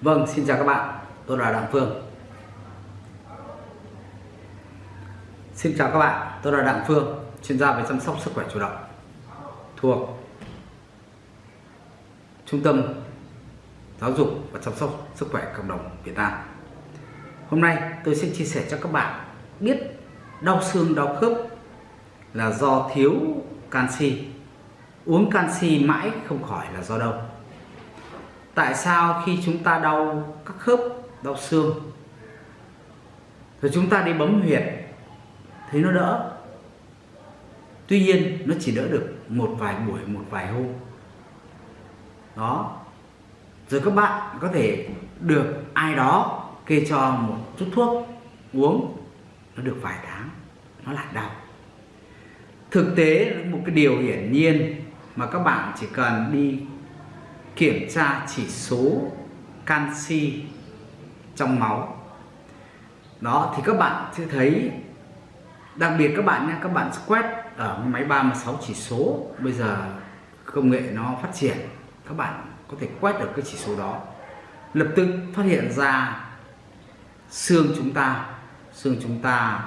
Vâng, xin chào các bạn, tôi là Đặng Phương. Xin chào các bạn, tôi là Đặng Phương, chuyên gia về chăm sóc sức khỏe chủ động. Thuộc Trung tâm Giáo dục và chăm sóc sức khỏe cộng đồng Việt Nam. Hôm nay tôi sẽ chia sẻ cho các bạn biết đau xương đau khớp là do thiếu canxi. Uống canxi mãi không khỏi là do đâu tại sao khi chúng ta đau các khớp, đau xương, rồi chúng ta đi bấm huyệt thấy nó đỡ. Tuy nhiên, nó chỉ đỡ được một vài buổi, một vài hôm. Đó. Rồi các bạn có thể được ai đó kê cho một chút thuốc uống, nó được vài tháng, nó lại đau. Thực tế một cái điều hiển nhiên mà các bạn chỉ cần đi kiểm tra chỉ số canxi trong máu. Đó, thì các bạn sẽ thấy, đặc biệt các bạn nha, các bạn quét ở máy 36 chỉ số. Bây giờ công nghệ nó phát triển, các bạn có thể quét được cái chỉ số đó. Lập tức phát hiện ra xương chúng ta, xương chúng ta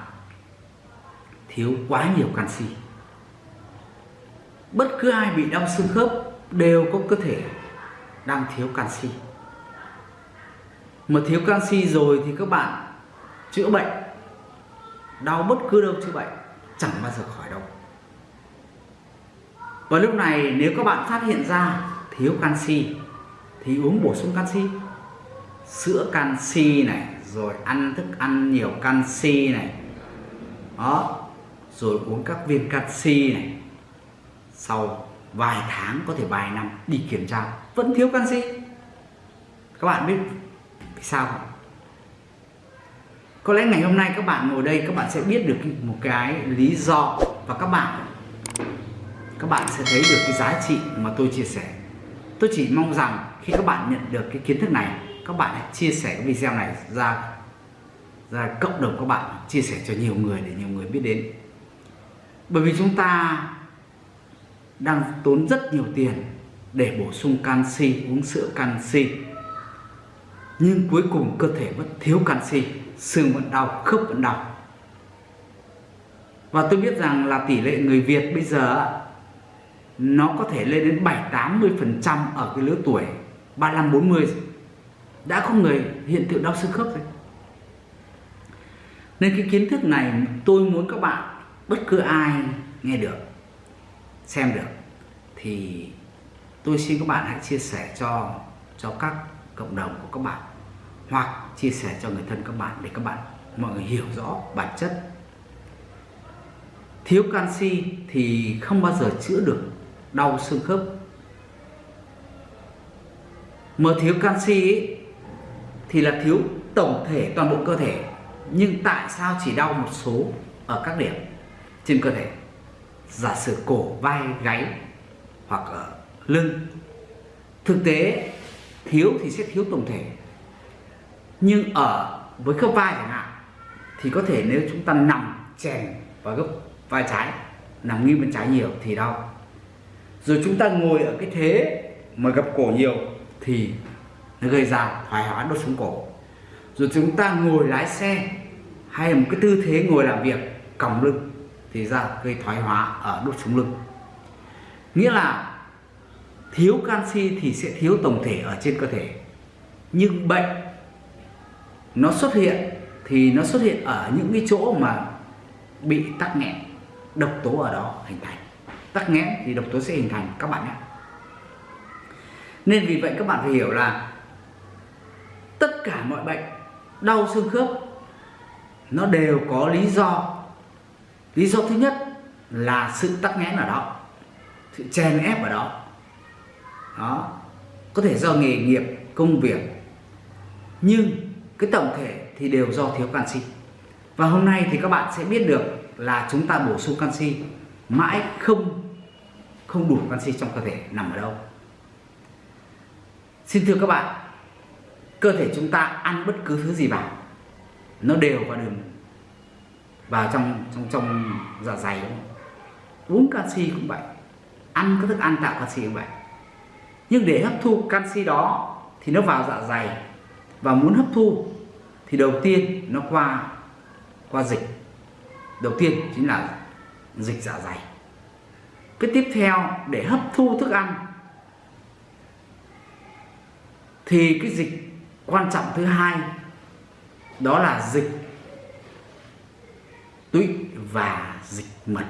thiếu quá nhiều canxi. Bất cứ ai bị đau xương khớp đều có cơ thể đang thiếu canxi. Mà thiếu canxi rồi thì các bạn chữa bệnh, đau bất cứ đâu chữa bệnh, chẳng bao giờ khỏi đâu. Và lúc này nếu các bạn phát hiện ra thiếu canxi thì uống bổ sung canxi, sữa canxi này, rồi ăn thức ăn nhiều canxi này. Đó, rồi uống các viên canxi này. Sau vài tháng, có thể vài năm đi kiểm tra vẫn thiếu canxi. Các bạn biết vì sao không? Có lẽ ngày hôm nay các bạn ngồi đây, các bạn sẽ biết được một cái lý do và các bạn các bạn sẽ thấy được cái giá trị mà tôi chia sẻ. Tôi chỉ mong rằng khi các bạn nhận được cái kiến thức này, các bạn hãy chia sẻ cái video này ra ra cộng đồng các bạn, chia sẻ cho nhiều người để nhiều người biết đến. Bởi vì chúng ta đang tốn rất nhiều tiền để bổ sung canxi, uống sữa canxi. Nhưng cuối cùng cơ thể vẫn thiếu canxi, xương vẫn đau, khớp vẫn đau. Và tôi biết rằng là tỷ lệ người Việt bây giờ nó có thể lên đến 7 80 phần trăm ở cái lứa tuổi 35 40 đã có người hiện tượng đau xương khớp rồi. Nên cái kiến thức này tôi muốn các bạn, bất cứ ai nghe được, xem được, thì tôi xin các bạn hãy chia sẻ cho cho các cộng đồng của các bạn hoặc chia sẻ cho người thân các bạn để các bạn mọi người hiểu rõ bản chất. Thiếu canxi thì không bao giờ chữa được đau xương khớp. Mà thiếu canxi ấy, thì là thiếu tổng thể toàn bộ cơ thể. Nhưng tại sao chỉ đau một số ở các điểm? Trên cơ thể giả sử cổ vai gáy hoặc ở lưng. Thực tế, thiếu thì sẽ thiếu tổng thể. Nhưng ở với khớp vai chẳng hạn, thì có thể nếu chúng ta nằm chèn vào gấp vai trái, nằm nghiêng bên trái nhiều thì đau. Rồi chúng ta ngồi ở cái thế mà gập cổ nhiều thì nó gây ra thoái hóa đốt sống cổ. Rồi chúng ta ngồi lái xe hay là một cái tư thế ngồi làm việc còng lưng thì ra gây thoái hóa ở đốt sống lưng. Nghĩa là thiếu canxi thì sẽ thiếu tổng thể ở trên cơ thể. Nhưng bệnh, nó xuất hiện thì nó xuất hiện ở những cái chỗ mà bị tắc nghẽn, độc tố ở đó hình thành. Tắc nghẽn thì độc tố sẽ hình thành, các bạn nhé. Nên vì vậy các bạn phải hiểu là tất cả mọi bệnh, đau xương khớp, nó đều có lý do. Lý do thứ nhất là sự tắc nghẽn ở đó, sự chèn ép ở đó đó. Có thể do nghề nghiệp, công việc. Nhưng cái tổng thể thì đều do thiếu canxi. Và hôm nay thì các bạn sẽ biết được là chúng ta bổ sung canxi mãi không không đủ canxi trong cơ thể nằm ở đâu. Xin thưa các bạn, cơ thể chúng ta ăn bất cứ thứ gì vào, nó đều vào đường, vào trong trong trong dạ dày. Đúng không? uống canxi cũng vậy, ăn các thức ăn tạo canxi cũng vậy nhưng để hấp thu canxi đó thì nó vào dạ dày. Và muốn hấp thu thì đầu tiên nó qua qua dịch. Đầu tiên chính là dịch dạ dày. Cái tiếp theo để hấp thu thức ăn thì cái dịch quan trọng thứ hai đó là dịch tụy và dịch mật.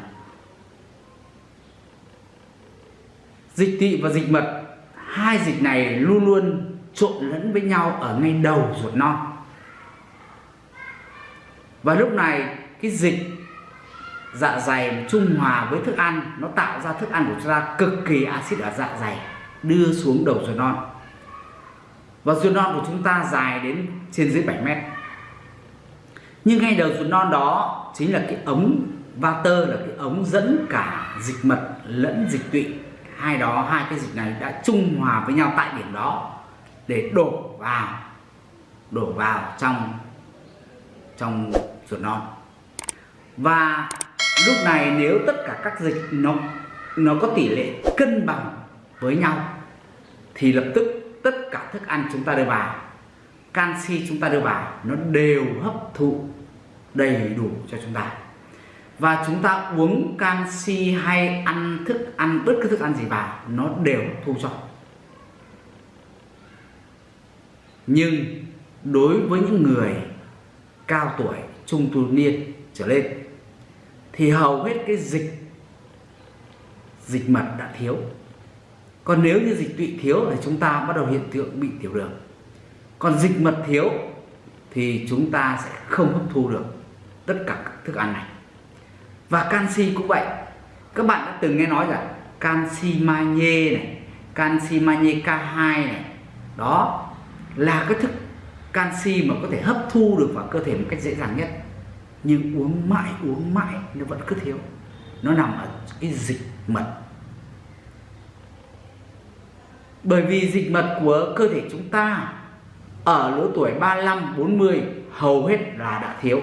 Dịch tị và dịch mật hai dịch này luôn luôn trộn lẫn với nhau ở ngay đầu ruột non. Và lúc này, cái dịch dạ dày trung hòa với thức ăn, nó tạo ra thức ăn của chúng ta cực kỳ axit ở dạ dày, đưa xuống đầu ruột non. Và ruột non của chúng ta dài đến trên dưới 7 mét. Nhưng ngay đầu ruột non đó chính là cái ống vater là cái ống dẫn cả dịch mật lẫn dịch tụy hai đó, hai cái dịch này đã trung hòa với nhau tại điểm đó để đổ vào đổ vào trong trong ruột non. Và lúc này nếu tất cả các dịch nó nó có tỷ lệ cân bằng với nhau, thì lập tức tất cả thức ăn chúng ta đưa vào, canxi chúng ta đưa vào, nó đều hấp thụ đầy đủ cho chúng ta và chúng ta uống canxi hay ăn thức, ăn bất cứ thức ăn gì vào, nó đều thu cho. Nhưng đối với những người cao tuổi, trung tu niên trở lên, thì hầu hết cái dịch dịch mật đã thiếu. Còn nếu như dịch tụy thiếu thì chúng ta bắt đầu hiện tượng bị tiểu đường. Còn dịch mật thiếu thì chúng ta sẽ không hấp thu được tất cả các thức ăn này và canxi cũng vậy. Các bạn đã từng nghe nói rằng canxi magie này, canxi magie K2 này. Đó là cái thức canxi mà có thể hấp thu được vào cơ thể một cách dễ dàng nhất. Nhưng uống mãi uống mãi nó vẫn cứ thiếu. Nó nằm ở cái dịch mật. Bởi vì dịch mật của cơ thể chúng ta ở lứa tuổi 35 40 hầu hết là đã thiếu.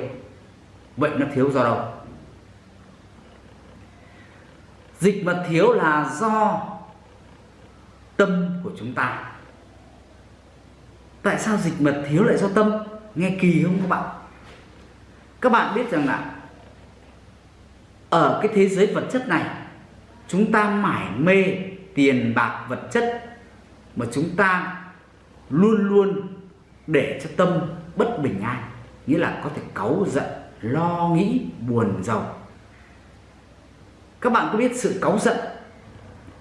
Vậy nó thiếu do đâu? Dịch mật thiếu là do tâm của chúng ta. Tại sao dịch mật thiếu lại do tâm? Nghe kỳ không các bạn? Các bạn biết rằng là ở cái thế giới vật chất này, chúng ta mải mê tiền bạc vật chất mà chúng ta luôn luôn để cho tâm bất bình an, nghĩa là có thể cáu giận, lo nghĩ, buồn giàu các bạn có biết sự cáu giận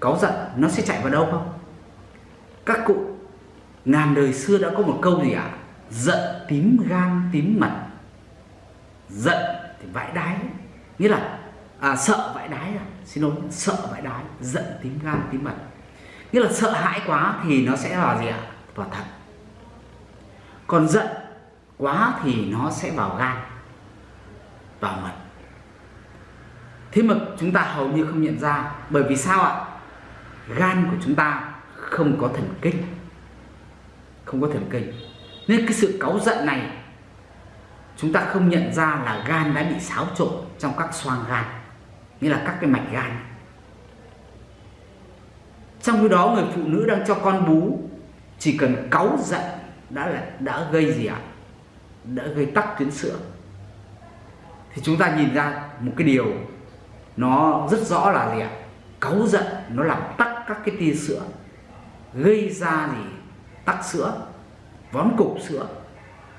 cáu giận nó sẽ chạy vào đâu không? Các cụ ngàn đời xưa đã có một câu gì ạ? À? giận tím gan tím mật. Giận thì vãi đái. Nghĩa là à, sợ vãi đái à? Xin lỗi sợ vãi đái giận tím gan tím mật. Nghĩa là sợ hãi quá thì nó sẽ vào gì ạ? Vào thận. Còn giận quá thì nó sẽ vào gan vào mật thế mà chúng ta hầu như không nhận ra, bởi vì sao ạ? Gan của chúng ta không có thần kinh. Không có thần kinh. Nên cái sự cáu giận này, chúng ta không nhận ra là gan đã bị xáo trộn trong các xoang gan, nghĩa là các cái mạch gan. Trong khi đó, người phụ nữ đang cho con bú, chỉ cần cáu giận đã là, đã gây gì ạ? Đã gây tắc tuyến sữa. Thì chúng ta nhìn ra một cái điều nó rất rõ là gì ạ? Cáu giận, nó làm tắc các cái tia sữa. Gây ra gì tắc sữa, vón cục sữa.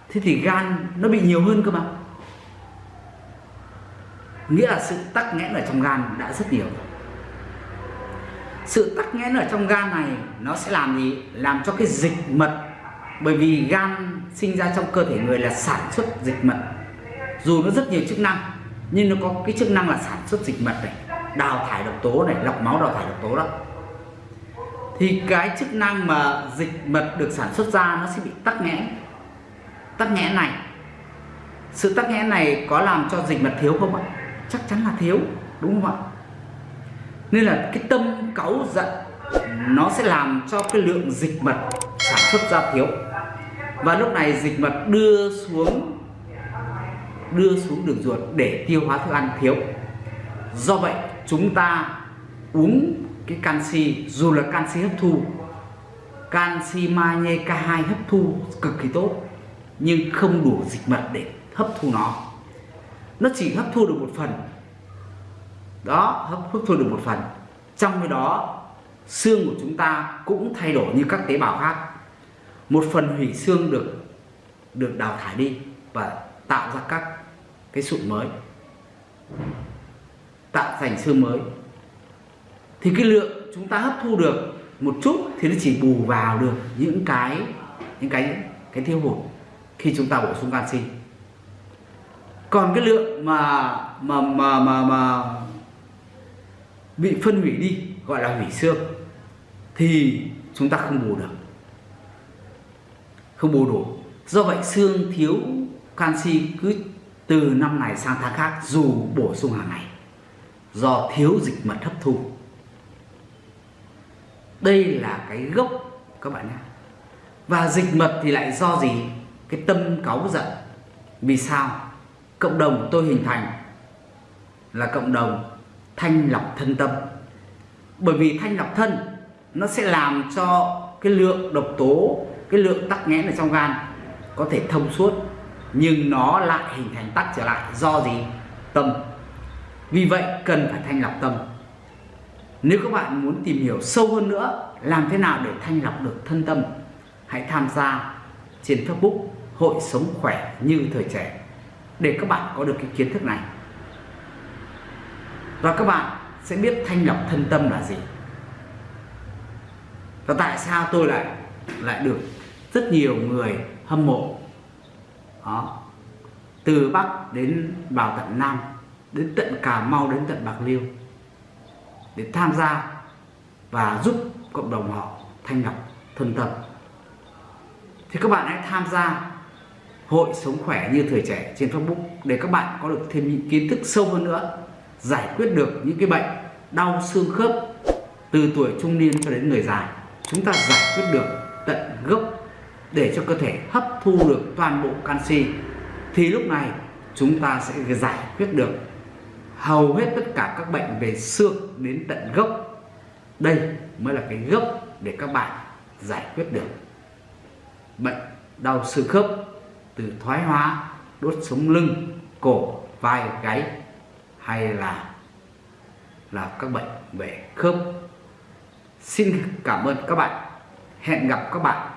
Thế thì gan nó bị nhiều hơn cơ mà. Nghĩa là sự tắc nghẽn ở trong gan đã rất nhiều sự tắc nghẽn ở trong gan này nó sẽ làm gì? Làm cho cái dịch mật. Bởi vì gan sinh ra trong cơ thể người là sản xuất dịch mật. Dù nó rất nhiều chức năng nhưng nó có cái chức năng là sản xuất dịch mật này, đào thải độc tố này, lọc máu đào thải độc tố đó. Thì cái chức năng mà dịch mật được sản xuất ra nó sẽ bị tắc nghẽn. Tắc nghẽn này. Sự tắc nghẽn này có làm cho dịch mật thiếu không ạ? Chắc chắn là thiếu, đúng không ạ? Nên là cái tâm cáu giận nó sẽ làm cho cái lượng dịch mật sản xuất ra thiếu. Và lúc này dịch mật đưa xuống đưa xuống đường ruột để tiêu hóa thức ăn thiếu. Do vậy, chúng ta uống cái canxi, dù là canxi hấp thu, canxi magie K2 hấp thu cực kỳ tốt, nhưng không đủ dịch mật để hấp thu nó. Nó chỉ hấp thu được một phần. Đó, hấp hấp thu được một phần. Trong cái đó, xương của chúng ta cũng thay đổi như các tế bào khác. Một phần hủy xương được được đào thải đi và tạo ra các cái sụn mới, tạo thành xương mới, thì cái lượng chúng ta hấp thu được một chút thì nó chỉ bù vào được những cái những cái cái thiếu hụt khi chúng ta bổ sung canxi. Còn cái lượng mà mà mà mà mà bị phân hủy đi, gọi là hủy xương, thì chúng ta không bù được. Không bù đủ. Do vậy xương thiếu canxi cứ từ năm này sang tháng khác, dù bổ sung hàng ngày, do thiếu dịch mật hấp thu. Đây là cái gốc, các bạn nhé. Và dịch mật thì lại do gì? Cái tâm cáu giận. Vì sao? Cộng đồng tôi hình thành là cộng đồng thanh lọc thân tâm. Bởi vì thanh lọc thân, nó sẽ làm cho cái lượng độc tố, cái lượng tắc nghẽn ở trong gan có thể thông suốt nhưng nó lại hình thành tắc trở lại. Do gì? Tâm. Vì vậy cần phải thanh lọc tâm. Nếu các bạn muốn tìm hiểu sâu hơn nữa làm thế nào để thanh lọc được thân tâm, hãy tham gia trên Facebook Hội Sống Khỏe Như Thời Trẻ để các bạn có được cái kiến thức này. Và các bạn sẽ biết thanh lọc thân tâm là gì. Và tại sao tôi lại lại được rất nhiều người hâm mộ đó. Từ Bắc đến vào tận Nam, đến tận Cà Mau, đến tận Bạc Liêu, để tham gia và giúp cộng đồng họ thanh lọc thân tâm. Thì các bạn hãy tham gia hội sống khỏe như thời trẻ trên Facebook để các bạn có được thêm những kiến thức sâu hơn nữa, giải quyết được những cái bệnh đau xương khớp từ tuổi trung niên cho đến người già. Chúng ta giải quyết được tận gốc để cho cơ thể hấp thu được toàn bộ canxi, thì lúc này chúng ta sẽ giải quyết được hầu hết tất cả các bệnh về xương đến tận gốc. Đây mới là cái gốc để các bạn giải quyết được bệnh đau xương khớp từ thoái hóa, đốt sống lưng, cổ, vai, gáy hay là là các bệnh về khớp. Xin cảm ơn các bạn. Hẹn gặp các bạn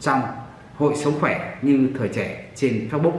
trong hội sống khỏe như thời trẻ trên Facebook.